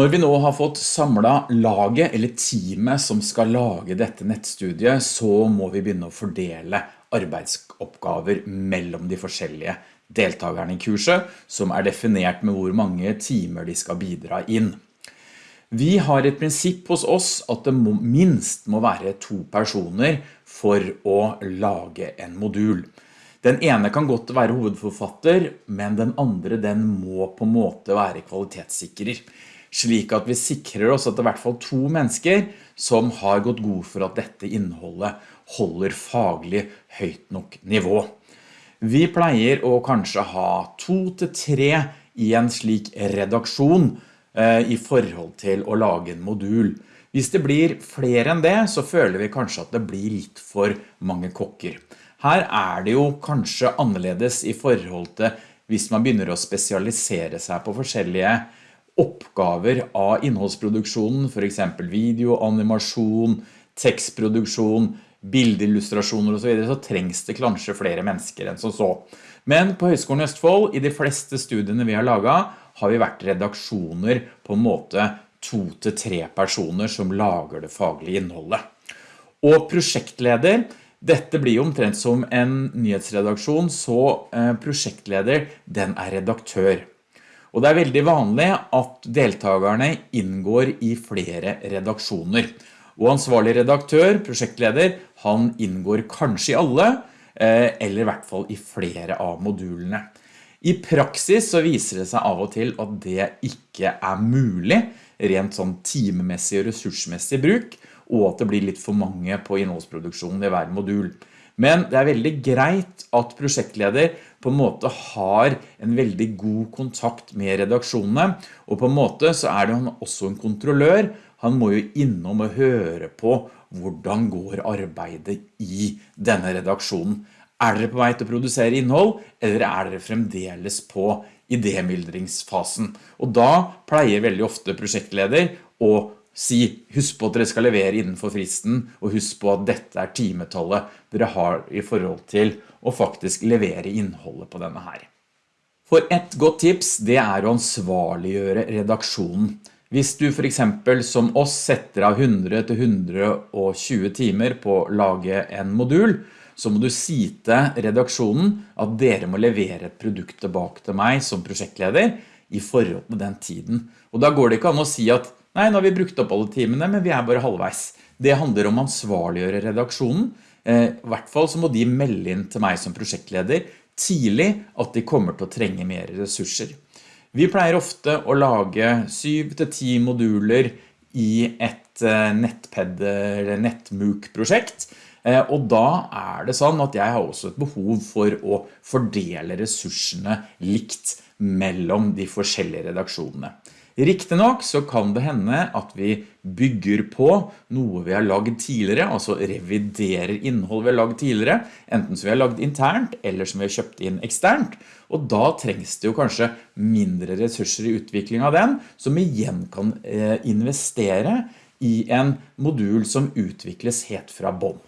Når vi nå har fått samlet laget eller teamet som skal lage dette nettstudiet, så må vi begynne å fordele arbeidsoppgaver mellom de forskjellige deltakerne i kurset, som er definert med hvor mange timer de skal bidra inn. Vi har et prinsipp hos oss at det må, minst må være to personer for å lage en modul. Den ene kan godt være hovedforfatter, men den andre den må på en måte være kvalitetssikrer slik at vi sikrer oss at det er i hvert fall to mennesker som har gått god for at dette innholdet holder faglig høyt nok nivå. Vi pleier å kanskje ha to til tre i en slik redaksjon eh, i forhold til å lage en modul. Hvis det blir flere enn det, så føler vi kanskje at det blir litt for mange kokker. Her er det jo kanskje annerledes i forhold til hvis man begynner å spesialisere seg på forskjellige oppgaver av innholdsproduksjonen, for eksempel video, animasjon, tekstproduksjon, bildillustrasjoner og så videre, så trengs det kanskje flere mennesker enn som så. Men på Høgskolen Østfold, i de fleste studiene vi har laget, har vi vært redaksjoner på en måte to til tre personer som lager det faglige innholdet. Og prosjektleder, dette blir omtrent som en nyhetsredaksjon, så eh, prosjektleder, den er redaktør. Og det er veldig vanlig at deltakerne inngår i flere redaksjoner. Og ansvarlig redaktør, prosjektleder, han inngår kanskje i alle, eh, eller i hvert fall i flere av modulene. I praksis så viser det seg av og til at det ikke er mulig, rent sånn timemessig og ressursmessig bruk, og at det blir litt for mange på innholdsproduksjonen i hver modul. Men det er veldig greit at prosjektleder på en måte har en veldig god kontakt med redaksjonene, og på en måte så er det han også en kontrollør. Han må jo innom og høre på hvordan går arbeidet i denne redaksjonen. Er dere på vei til å produsere innhold, eller er dere fremdeles på idémyldringsfasen? Og da pleier veldig ofte prosjektleder å si husk på at dere skal levere innenfor fristen, og husk på at dette er timetallet dere har i forhold til å faktisk levere innholdet på denne her. For et godt tips, det er å ansvarliggjøre redaksjonen. Hvis du for eksempel som oss setter av 100 til 120 timer på å lage en modul, så må du si til redaksjonen at dere må levere et produkt tilbake til meg som prosjektleder i forhold til den tiden. Og da går det ikke an å si at Nei, nå har vi brukt opp alle timene, men vi er bare halvveis. Det handler om ansvarliggjøre redaksjonen. Eh, I hvert fall så må de melde inn til meg som prosjektleder tidlig at de kommer til å trenge mer ressurser. Vi pleier ofte å lage 7-10 moduler i et eh, nettped eller nettmuk-prosjekt, eh, og da er det sånn at jeg har også et behov for å fordele ressursene likt mellom de forskjellige redaksjonene. Riktig nok så kan det hende at vi bygger på noe vi har lagd tidligere, altså reviderer innhold vi har lagd tidligere, enten som vi har lagd internt eller som vi har kjøpt inn eksternt, og da trengs det jo kanskje mindre ressurser i utvikling av den, som igjen kan eh, investere i en modul som utvikles helt fra bånd.